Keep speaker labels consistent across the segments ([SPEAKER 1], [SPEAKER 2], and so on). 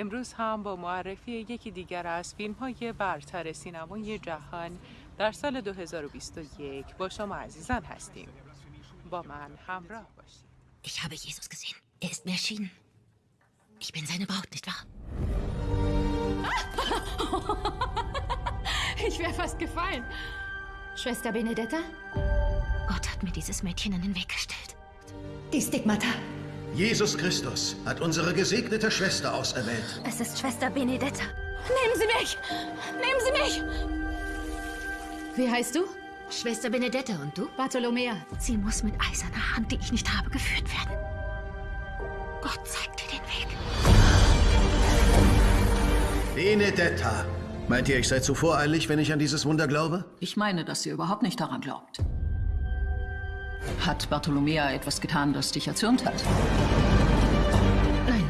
[SPEAKER 1] امروز هم با معرفی یکی دیگر از فیلم های برتر سینمای جهان در سال 2021 با شما عزیزان هستیم با من همراه باشید
[SPEAKER 2] Ich habe Jesus gesehen. Er ist mir erschienen. Ich bin seine Braut, nicht wahr?
[SPEAKER 3] Ich wäre fast gefallen. Schwester Benedetta?
[SPEAKER 2] Gott hat mir dieses Mädchen in den Weg gestellt.
[SPEAKER 3] Die Stigmata.
[SPEAKER 4] Jesus Christus hat unsere gesegnete Schwester auserwählt.
[SPEAKER 2] Es ist Schwester Benedetta.
[SPEAKER 3] Nehmen Sie mich! Nehmen Sie mich! Wie heißt du?
[SPEAKER 2] Schwester Benedetta und du?
[SPEAKER 3] Bartolomea.
[SPEAKER 2] Sie muss mit eiserner Hand, die ich nicht habe, geführt werden. Gott zeigt dir den Weg.
[SPEAKER 4] Benedetta. Meint ihr, ich sei zu voreilig, wenn ich an dieses Wunder glaube?
[SPEAKER 5] Ich meine, dass sie überhaupt nicht daran glaubt. Hat Bartolomea etwas getan, das dich erzürnt hat?
[SPEAKER 2] Nein,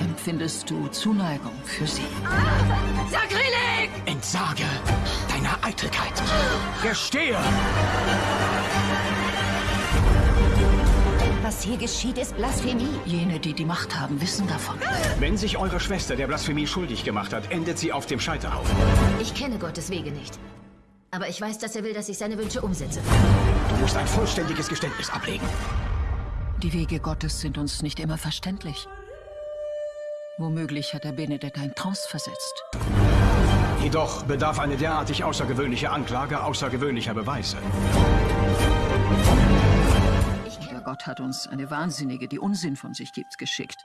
[SPEAKER 5] Empfindest du Zuneigung für sie?
[SPEAKER 3] Sakrileg!
[SPEAKER 6] Entsage deiner Eitelkeit. Gestehe!
[SPEAKER 2] was hier geschieht, ist Blasphemie.
[SPEAKER 5] Jene, die die Macht haben, wissen davon.
[SPEAKER 6] Wenn sich eure Schwester der Blasphemie schuldig gemacht hat, endet sie auf dem Scheiterhaufen.
[SPEAKER 2] Ich kenne Gottes Wege nicht. Aber ich weiß, dass er will, dass ich seine Wünsche umsetze.
[SPEAKER 6] Du musst ein vollständiges Geständnis ablegen.
[SPEAKER 5] Die Wege Gottes sind uns nicht immer verständlich. Womöglich hat er Benedetta in Trance versetzt.
[SPEAKER 6] Jedoch bedarf eine derartig außergewöhnliche Anklage außergewöhnlicher Beweise.
[SPEAKER 5] Aber Gott hat uns eine Wahnsinnige, die Unsinn von sich gibt, geschickt.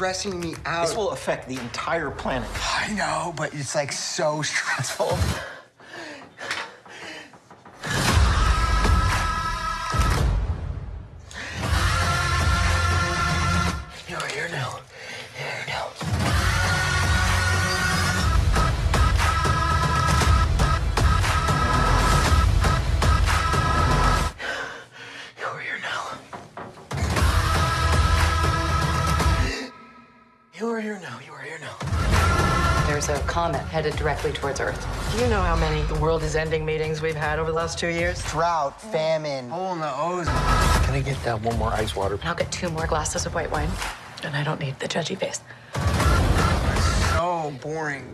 [SPEAKER 7] Stressing me out.
[SPEAKER 8] This will affect the entire planet.
[SPEAKER 7] I know, but it's like so stressful.
[SPEAKER 9] Comet headed directly towards Earth. Do you know how many the world is ending meetings we've had over the last two years?
[SPEAKER 7] Drought, famine, hole in the ozone.
[SPEAKER 8] Can I get that one more ice water?
[SPEAKER 9] And I'll get two more glasses of white wine. And I don't need the judgy face.
[SPEAKER 7] So boring.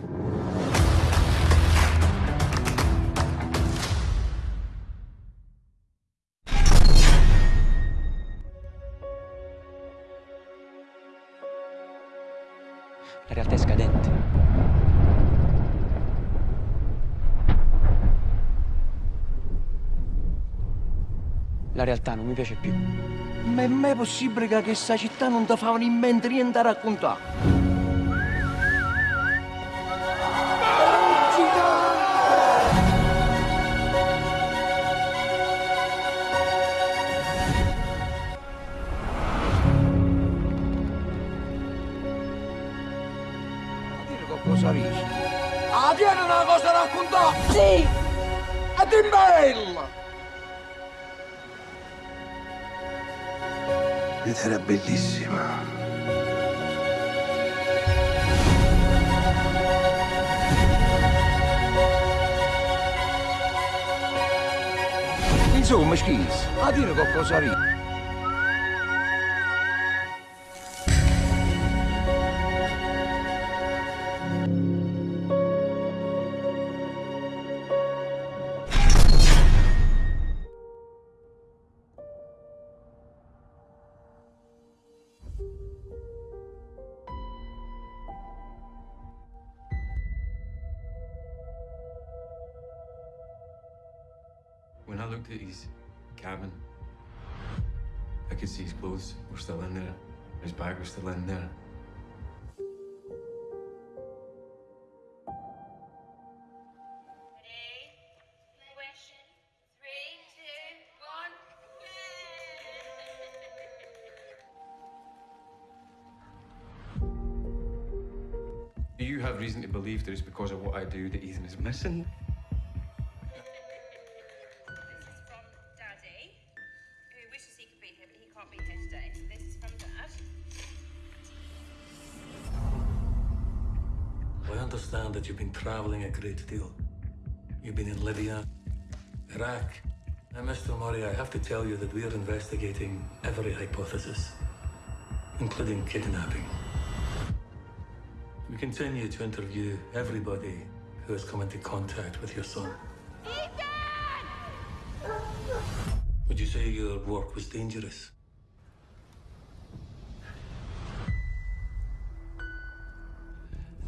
[SPEAKER 8] La realtà è scadente. La realtà non mi piace più.
[SPEAKER 10] Ma è mai possibile che questa città non ti fa in mente niente da raccontare? Dire qualcosa risi. Ah, tieni una cosa da raccontare! Sì! Ed è bella!
[SPEAKER 7] Ed era bellissima.
[SPEAKER 10] Insomma, schis, a dire qualcosa risi.
[SPEAKER 11] When I looked at his cabin, I could see his clothes were still in there. His bag was still in there. Do you have reason to believe that it's because of what I do that Ethan is missing?
[SPEAKER 12] Understand that you've been traveling a great deal. You've been in Libya, Iraq. And Mr. Murray, I have to tell you that we're investigating every hypothesis, including kidnapping. We continue to interview everybody who has come into contact with your son. Ethan! Would you say your work was dangerous?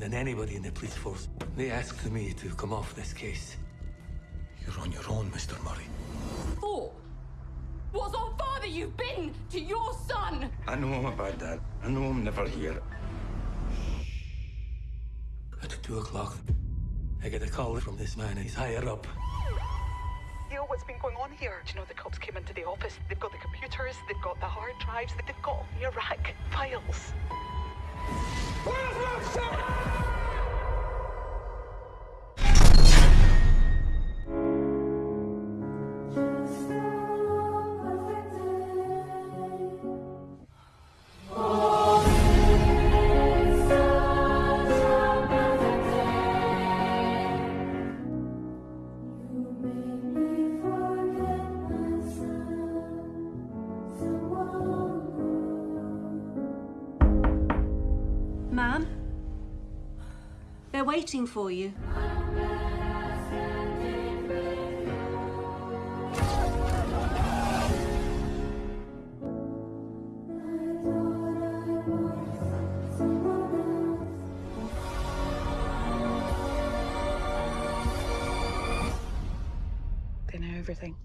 [SPEAKER 12] And then anybody in the police force, they asked me to come off this case. You're on your own, Mr. Murray.
[SPEAKER 3] For what's on father you've been to your son?
[SPEAKER 13] I know about that. I know I'm never here.
[SPEAKER 12] At two o'clock, I get a call from this man. He's higher up.
[SPEAKER 14] You know what's been going on here? Do you know the cops came into the office? They've got the computers, they've got the hard drives, they've got the Iraq files.
[SPEAKER 15] Waiting for you.
[SPEAKER 14] They know everything.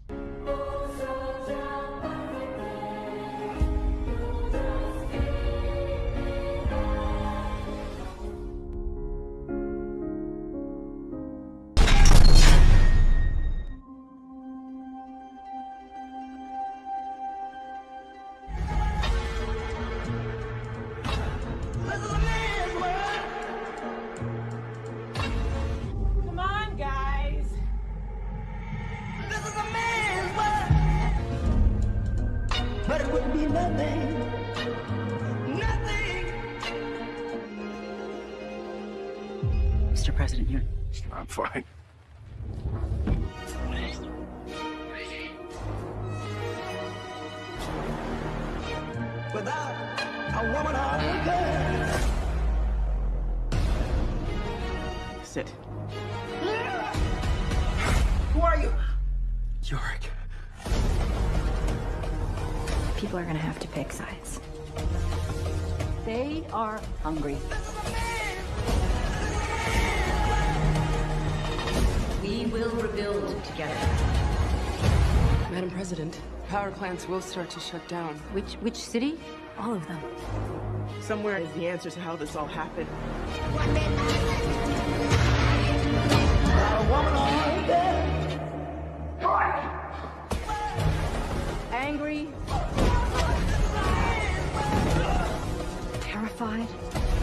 [SPEAKER 10] Nothing. Nothing.
[SPEAKER 5] Mr. President, you're.
[SPEAKER 6] I'm fine.
[SPEAKER 10] Without a woman or a girl.
[SPEAKER 7] Sit.
[SPEAKER 10] Who are you?
[SPEAKER 7] Yorick.
[SPEAKER 16] People are gonna have to pick sides. They are hungry. We will rebuild together.
[SPEAKER 9] Madam President, power plants will start to shut down.
[SPEAKER 16] Which which city? All of them.
[SPEAKER 7] Somewhere is the answer to how this all happened.
[SPEAKER 10] A woman or a girl.
[SPEAKER 16] Angry. terrified?